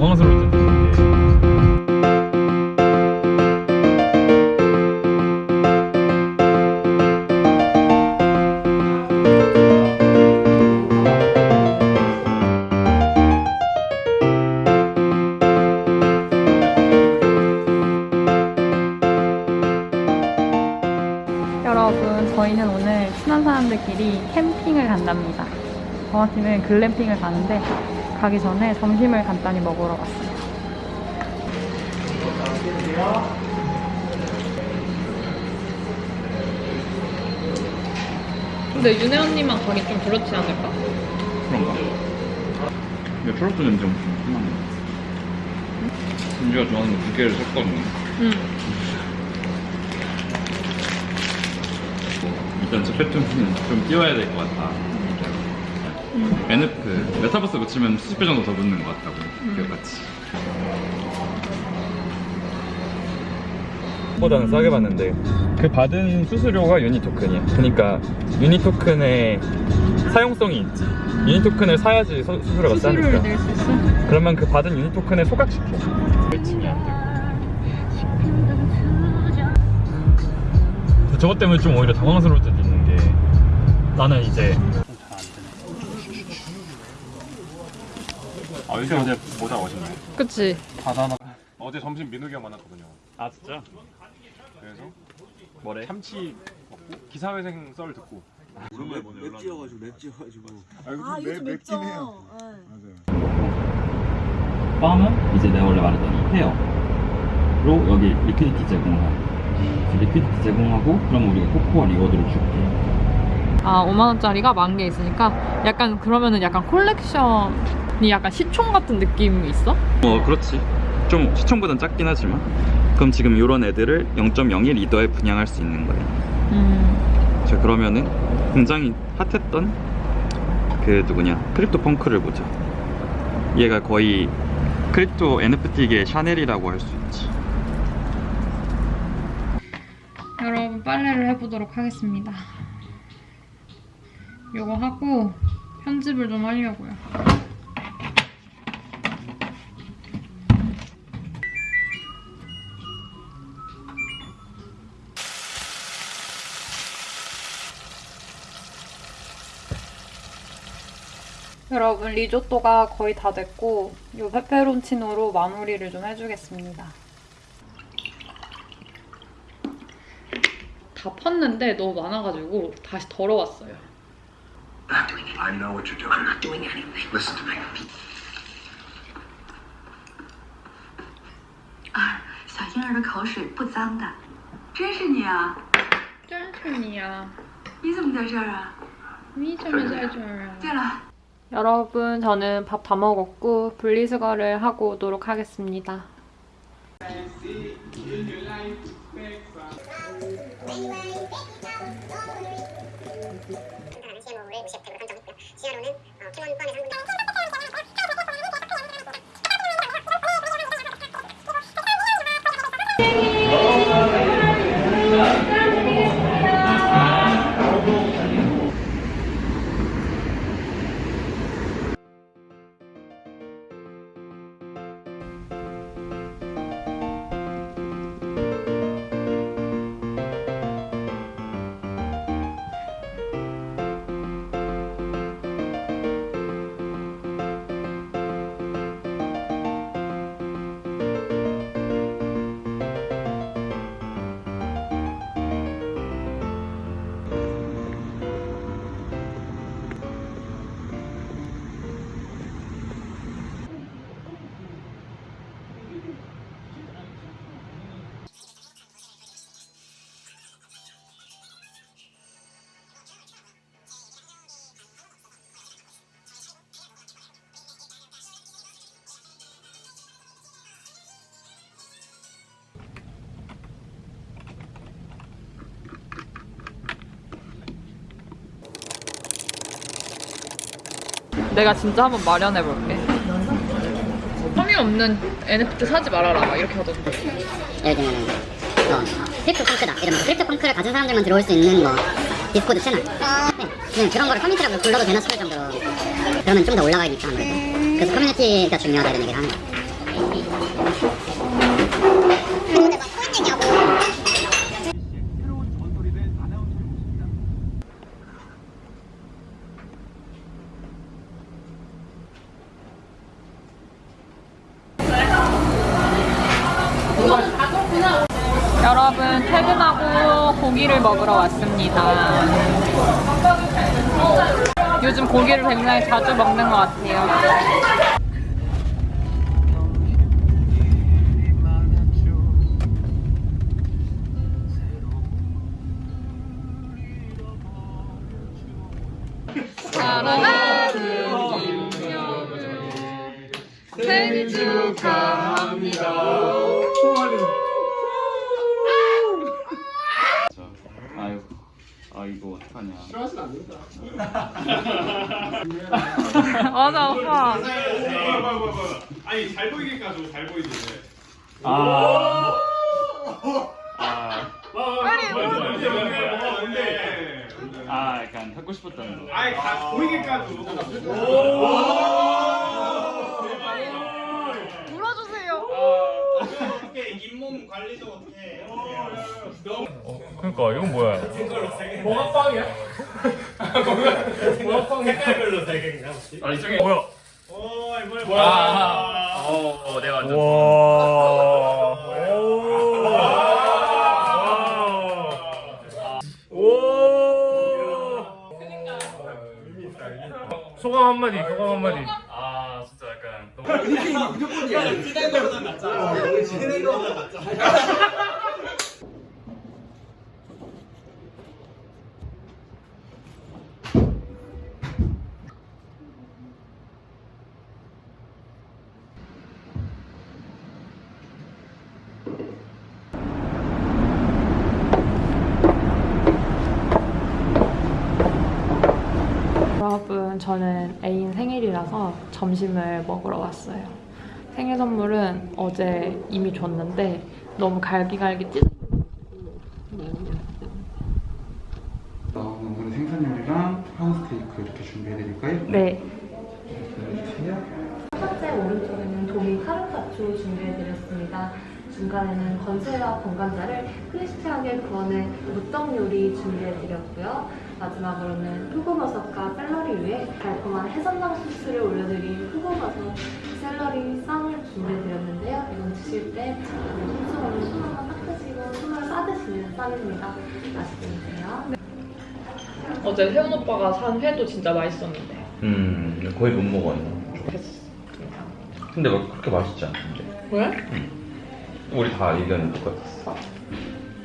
당황스러울 있는데 여러분, 저희는 오늘 친한 사람들끼리 캠핑을 간답니다. 정확히는 글램핑을 가는데 가기 전에 점심을 간단히 먹으러 왔어요. 근데 윤혜 언니만 가기 좀 그렇지 않을까? 그런가? 근데 초록색 냄새 엄청 심하네 은지가 좋아하는 두 개를 샀거든요 응. 일단 스펙트럼은 좀 띄워야 될 것 같다 NF 그 메타버스 붙이면 70배 정도 더 붙는 것 같다고 그같이. 보다는 싸게 받는데 그 받은 수수료가 유니 토큰이야. 그러니까 유니 토큰의 사용성이 있지. 유니 토큰을 사야지 수- 수수료가 수수료를 싸니까 낼수 있어? 그러면 그 받은 유니 토큰에 소각시켜. 저것 때문에 좀 오히려 당황스러울 때도 있는 게 나는 이제 아, 요새 어제 보다 멋있네. 그치. 바다나. 어제 점심 민욱이 형 만났거든요. 아 진짜? 그래서 뭐래? 참치 먹고 기사회생 썰 듣고. 오랜만에 보네. 맵찔이여가지고 맵찔이여가지고 아, 아 요즘 맵죠. 네. 맞아요. 빰은 이제 내가 원래 말했던 이 pair로 여기 liquidity 제공을 liquidity 제공하고 그럼 우리가 코코아 reward를 줄게 아, 5만원짜리가 만 개 있으니까 약간 그러면은 약간 콜렉션 이 약간 시총 같은 느낌이 있어? 어 그렇지 좀 시총보단 작긴 하지만 그럼 지금 이런 애들을 0.01 이더에 분양할 수 있는 거예요 음. 자 그러면은 굉장히 핫했던 그 누구냐 Crypto Punk를 보자 얘가 거의 crypto NFT계 샤넬이라고 할 수 있지 여러분 빨래를 해보도록 하겠습니다. 요거 하고 편집을 좀 하려고요. 여러분 리조또가 거의 다 됐고 요 페페론치노로 마무리를 좀 해주겠습니다. 다 펐는데 너무 많아가지고 다시 덜어왔어요. not doing anything. I know what you're doing. I'm not doing anything. Listen to me. 啊，小婴儿的口水不脏的，真是你啊！ 짠순이야. 你怎么在这儿啊？ 미점을 잘 줘요. 对了， 여러분 저는 밥 다 먹었고 분리수거를 하고 오도록 하겠습니다. CMO를 무시했다고 선정했고요. 시야로는 어, 포함해서 내가 진짜 한번 마련해볼게. 커뮤니티 없는 NFT 사지 말아라 막 이렇게 하던데. 예를 들면은 뭐 Crypto Punk다 이러면 Crypto Punk를 가진 사람들만 들어올 수 있는 뭐 디스코드 채널 네. 그냥 그런 거를 커뮤니티라고 불러도 되나 싶을 정도로 그러면 좀 더 올라가니까 아무래도 그래서 커뮤니티가 중요하다 이런 얘기를 하는 거야 여러분 퇴근하 고 고기를 먹으러 왔습니다. 요즘 고기를 굉장히 자주 먹는 것 같아요. 사랑하는 김효준 생일 축하합니다. 아유, 아 이거 어떡하냐. 맞아 오빠. 아니 잘 보이게 까줘 잘 보이게 아. 아. 아, 약간 하고 싶었다는 거. 아니 다 보이게 까줘 물어주세요. 잇몸 관리도 어떻게 그러니까 이건 뭐야? 색깔별로 되게 그냥 아 이쪽에 뭐야? 오 이번에 아, 어, 내가 완전. 와. 오. 소감 한마디, 소감 한마디. 아, 진짜 약간. 너무... 여러분, 저는 애인 생일이라서 점심을 먹으러 왔어요. 생일 선물은 어제 이미 줬는데 너무 갈기갈기 찢어. 오늘 생선 요리랑 파운 스테이크 이렇게 준비해드릴까요? 네. 첫 번째 오른쪽에는 도미 카르파초 준비해드렸습니다. 중간에는 건새와 번감자를 크리스피하게 구워낸 무떡 요리 준비해드렸고요. 마지막으로는 표고버섯과 샐러리 위에 달콤한 해산당 소스를 올려드린 표고버섯 샐러리 쌈을 준비해드렸는데요. 이건 드실 때 손수건으로 손 한번 닦으시고 손을 싸드시는 쌈입니다. 맛있게 드세요. 어제 혜원 오빠가 산 회도 진짜 맛있었는데. 음 거의 못 먹었네 좋겠어. 근데 막 그렇게 맛있지 않던데 왜? 우리 다 의견이 똑같았어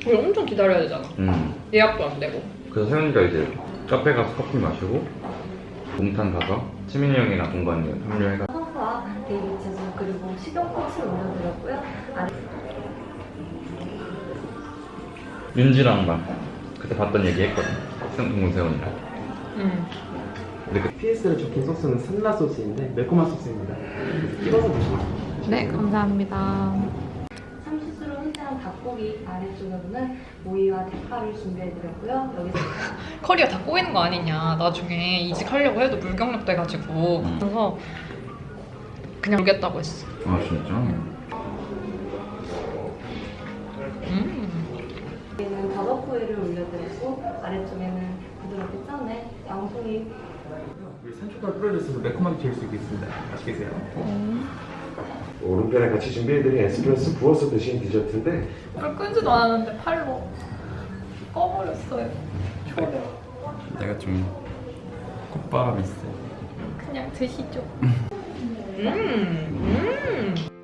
우리 엄청 기다려야 되잖아. 음 예약도 안 되고. 그래서 세훈이가 이제 카페 가서 커피 마시고 몽탄 가서 치민이 형이랑 동관이 합류해가 허브와 베이비 채소 그리고 식용 꽃을 올려드렸고요. 아래 윤지랑 막 그때 봤던 얘기 했거든 생- 동문 세훈이랑 응. 근데 그 PS를 적힌 소스는 산라 소스인데 매콤한 소스입니다. 찍어서 드시면 네, 감사합니다. 닭고기 아래쪽으로는 오이와 대파를 준비해드렸고요. 여기서 커리가 다 꼬이는 거 아니냐. 나중에 이직하려고 해도 물경력 돼가지고. 그래서 그냥 모르겠다고 했어. 아 진짜? 음. 위에는 버섯구이를 올려드렸고 아래쪽에는 부드럽게 짠에 양송이 산초가 뿌려져서 매콤하게 드실 수 있겠습니다. 맛있게 드세요. 오른편에 같이 준비해드린 에스프레소 부어서 드신 디저트인데 불 끄지도 않았는데 팔로 꺼버렸어요. 내가 좀 콧바람 있어. 그냥 드시죠. 음, 음.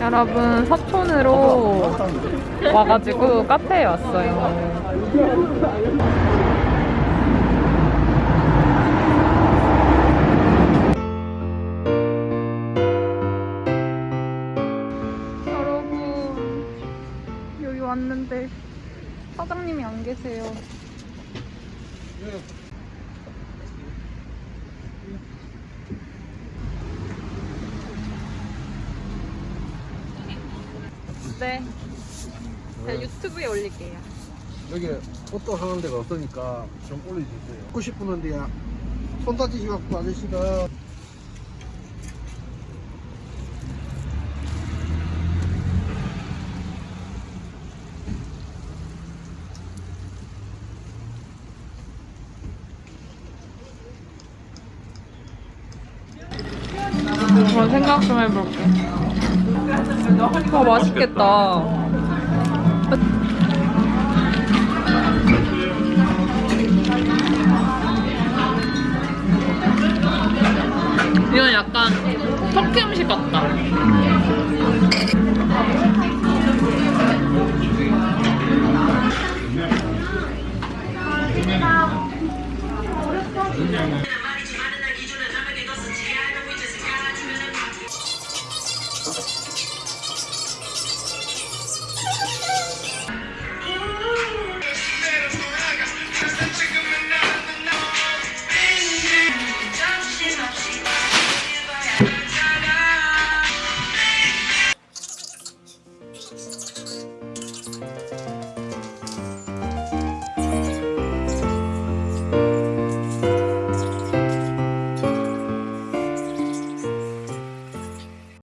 여러분 서촌으로 와가지고 카페에 왔어요. 왔는데 사장님이 안 계세요. 네. 제가 유튜브에 올릴게요. 여기 포토 하는 데가 없으니까 좀 올려주세요. 먹고 싶은데 손 다치셔갖고 아저씨가 저 생각 좀 해볼게. 와 맛있겠다. 이건 약간 터키 음식 같다.